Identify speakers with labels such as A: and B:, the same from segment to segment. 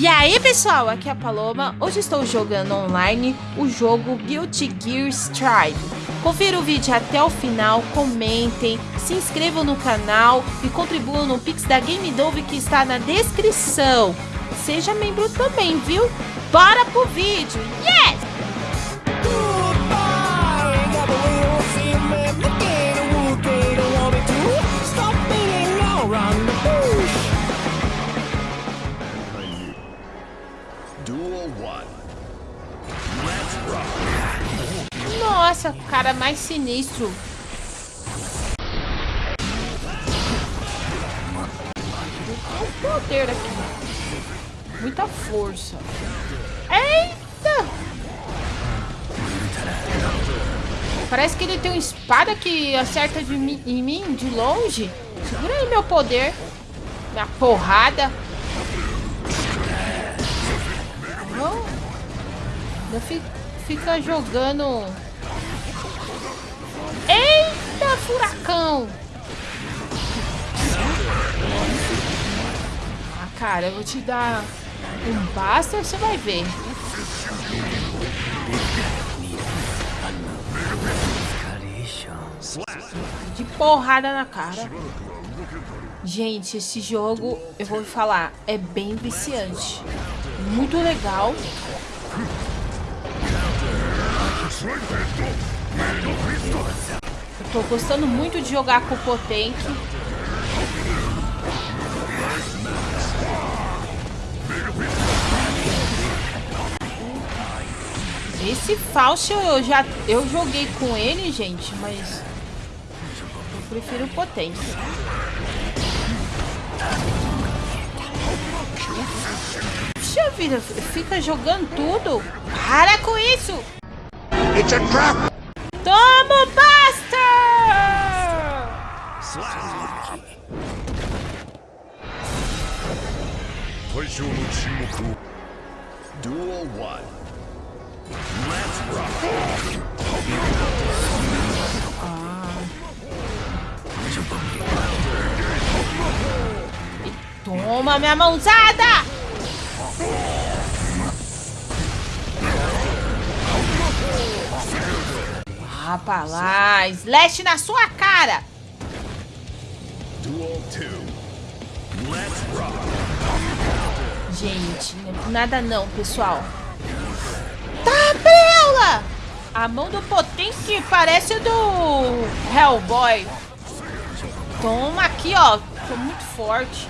A: E aí pessoal, aqui é a Paloma, hoje estou jogando online o jogo Guilty Gear Strive. Confira o vídeo até o final, comentem, se inscrevam no canal e contribuam no Pix da Game Dove que está na descrição. Seja membro também, viu? Bora pro vídeo! Nossa, cara mais sinistro. O poder aqui. Muita força. Eita! Parece que ele tem uma espada que acerta de mim, em mim de longe. Segura aí meu poder. Minha porrada. Não. Fico, fica jogando Eita, furacão! Ah, cara, eu vou te dar um basta, você vai ver. De porrada na cara. Gente, esse jogo, eu vou falar, é bem viciante. Muito legal. Eu tô gostando muito de jogar com o Potenk. Esse Faust eu já eu joguei com ele, gente, mas eu prefiro o Potenk. Puxa vida, fica jogando tudo. Para com isso! It's a trap! Toma, Buster! Duel 1 Let's rock! Toma minha mãozada! Rapaz slash na sua cara! Gente, nada não, pessoal. Tabela! A mão do Potente parece do Hellboy. Toma aqui, ó. Tô muito forte.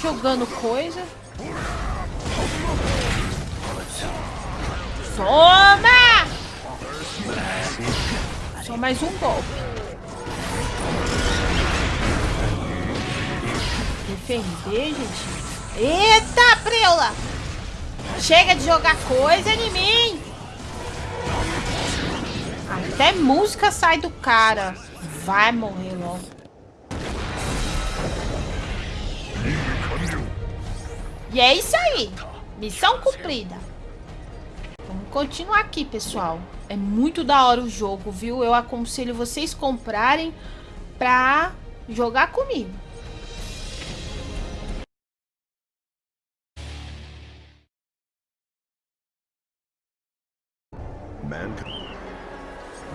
A: Jogando coisa. Toma! Só mais um golpe. Defender, gente. Eita, preula! Chega de jogar coisa em mim! Até música sai do cara. Vai morrer E é isso aí. Missão cumprida. Vamos continuar aqui, pessoal. É muito da hora o jogo, viu? Eu aconselho vocês comprarem pra jogar comigo.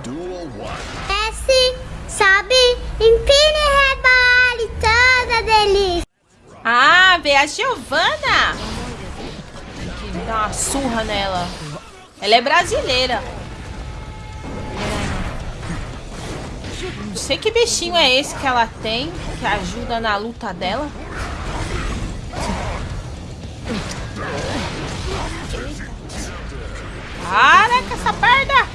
B: Duel 1 Desce, sobe, empine, rebole, toda delícia.
A: Ah, vê a Giovana. Dá uma surra nela. Ela é brasileira. Não sei que bichinho é esse que ela tem, que ajuda na luta dela. Para com essa perna!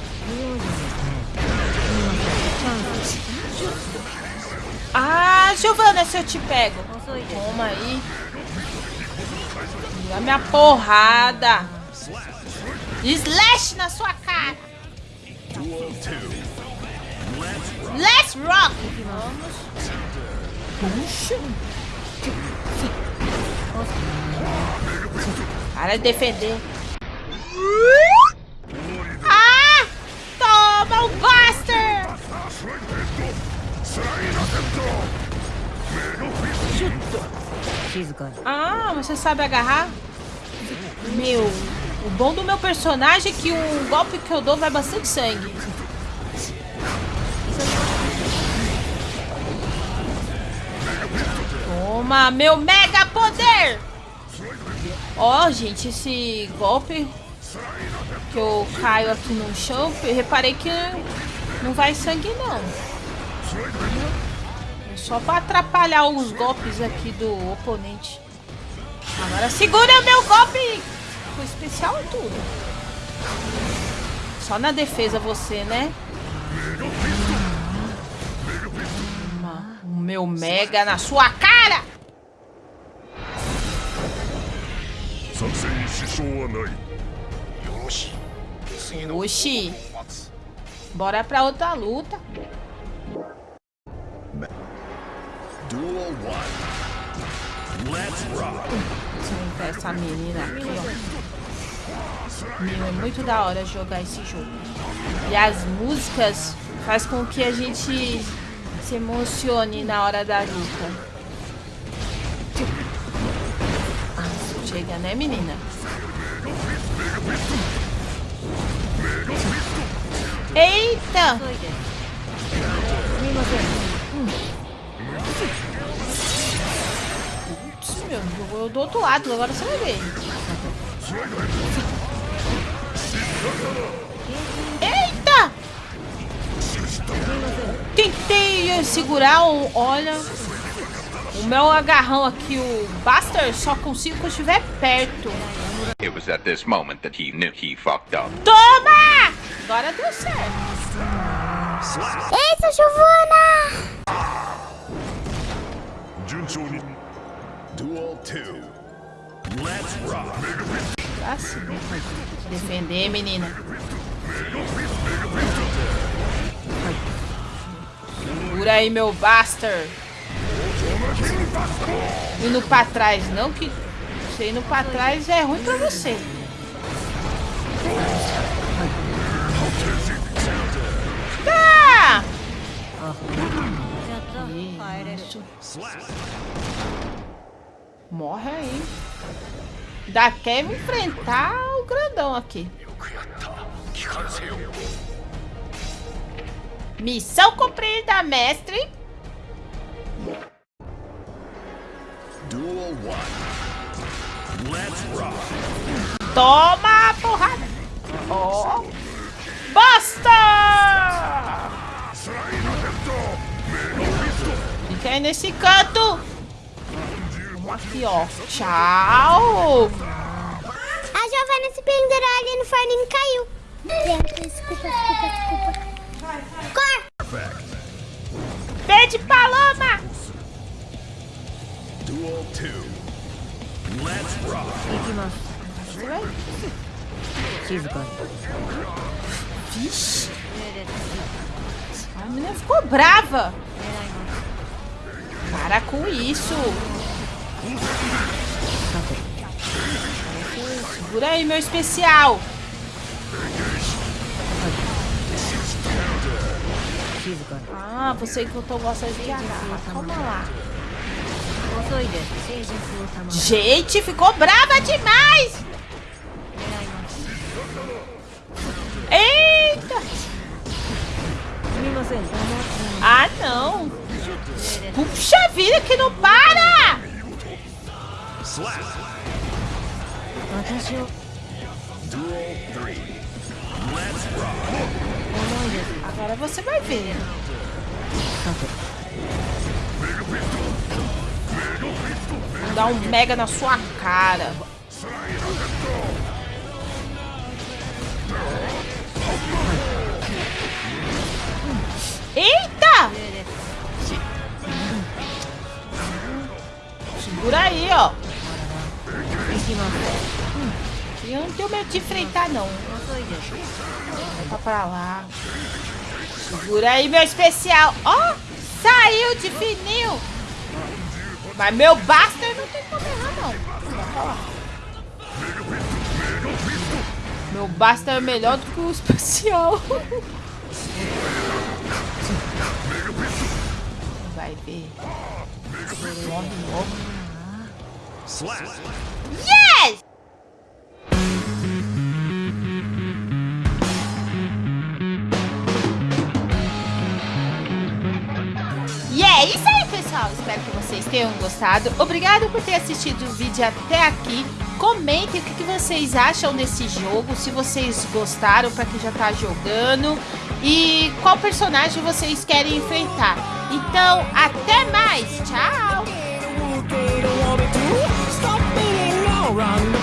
A: Ah, Giovana, se eu te pego. Toma aí. E a minha porrada. Slash na sua cara. Let's rock. Vamos. Puxa. Para de defender. Ah, você sabe agarrar? Meu, o bom do meu personagem é que o golpe que eu dou vai bastante sangue. Toma, meu mega poder! Ó, oh, gente, esse golpe que eu caio aqui no chão, reparei que não vai sangue, não. É só pra atrapalhar os golpes aqui do oponente. Agora segura meu golpe com especial tudo. Só na defesa você, né? O meu mega na sua cara! Oxi. Bora pra outra luta. Duel 1. Let's rock. essa menina aqui, ó. Meu, é muito da hora jogar esse jogo. E as músicas faz com que a gente se emocione na hora da luta. Chega, né, menina? Eita! Putz, meu, jogou do outro lado, agora você vai ver. Eita! Tentei segurar um... Olha... O meu agarrão aqui, o Buster, só consigo quando estiver perto. It was at this moment that he knew he fucked up. Toma! Agora deu certo.
B: Eita, Giovana!
A: 2. Let's rock. Assim, defender, menina. Segura aí, meu Buster. Indo pra trás, não que você indo pra trás é ruim pra você. Tá! Isso. Morre aí. Ainda quer me enfrentar o grandão aqui. Missão cumprida, mestre. Duel 1. Let's rock. Toma a porrada. Oh. Basta! Fica aí nesse canto. Aqui, ó. Tchau.
B: A Giovanna se pendurou ali no forninho e caiu. Desculpa, desculpa, desculpa. Cor!
A: Pede paloma!
B: Duel 2. Let's rock.
A: Vixe. A menina ficou brava. Para com isso. Segura aí, meu especial. Ah, você tô gostando de agarrar. Calma lá. Gente, ficou brava demais! Eita! Ah, não! Puxa vida, que não para! Agora você vai ver. Vou dar um mega na sua cara. Eita! Segura aí, ó. Eu não tenho medo de enfrentar, não. Volta pra lá. Segura aí, meu especial. Ó, oh, saiu de fininho. Mas meu Buster não tem como errar, não. Meu basta é melhor do que o especial. Vai ver. Morre logo. Yes! E é isso aí, pessoal. Espero que vocês tenham gostado. Obrigado por ter assistido o vídeo até aqui. Comentem o que, que vocês acham desse jogo, se vocês gostaram para quem já tá jogando e qual personagem vocês querem enfrentar. Então, até mais. Tchau. wrong